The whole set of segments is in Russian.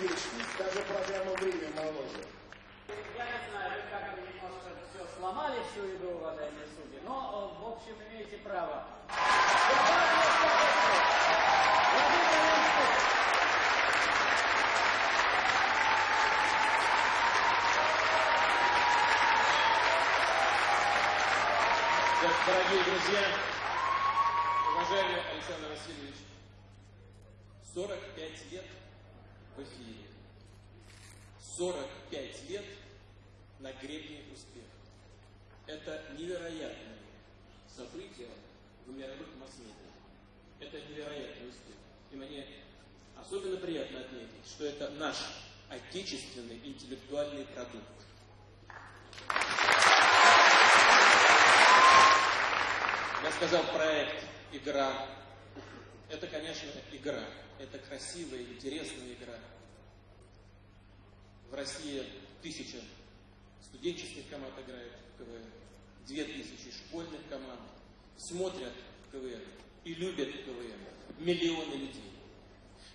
вечность, даже программа «Время моложе». Я не знаю, вы как бы немножко все сломали, всю игру, уважаемые судьи, но, э, в общем, имеете право. Дорогие друзья, уважаемый Александр Васильевич, 45 лет в эфире, 45 лет на гребне успеха. Это невероятное событие в мировых масс-медиа. Это невероятный успех. И мне особенно приятно отметить, что это наш отечественный интеллектуальный продукт. Я сказал проект, игра. Это, конечно, игра. Это красивая, интересная игра. В России тысяча студенческих команд играет в КВН, две тысячи школьных команд смотрят КВН и любят КВН. Миллионы людей.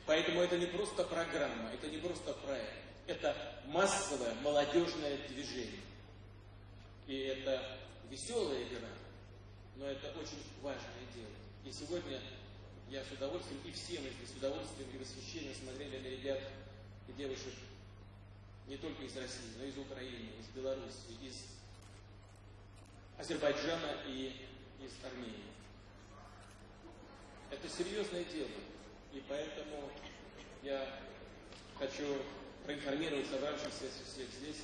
Поэтому это не просто программа, это не просто проект. Это массовое молодежное движение. И это веселая игра, но это очень важное дело. И сегодня я с удовольствием, и все мы здесь с удовольствием и восхищением смотрели на ребят и девушек не только из России, но и из Украины, из Беларуси, из Азербайджана и из Армении. Это серьезное дело, и поэтому я хочу проинформировать собравшихся всех здесь,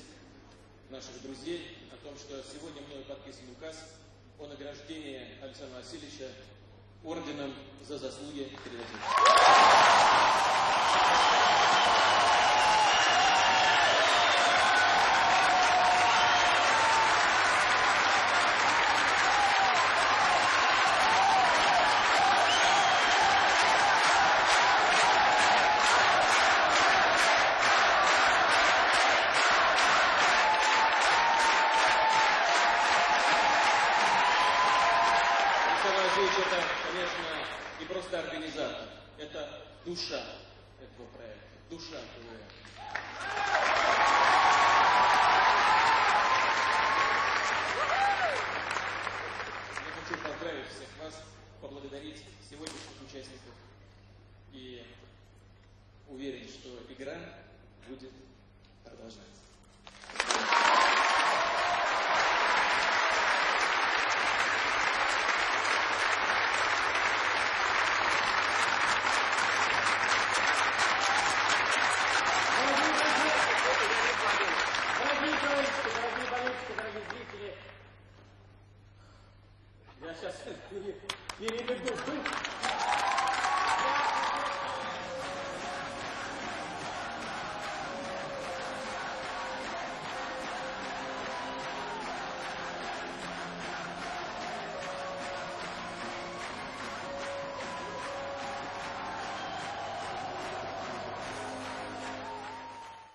наших друзей, о том, что сегодня мною подписан указ о награждении Александра Васильевича орденом за заслуги перед Отечеством. Васильевич, это, конечно, не просто организатор, это душа этого проекта, душа КВН. Я хочу поздравить всех вас, поблагодарить сегодняшних участников и уверен, что игра будет продолжаться. Товарищи, дорогие болельщики, дорогие зрители, я сейчас переведу дух.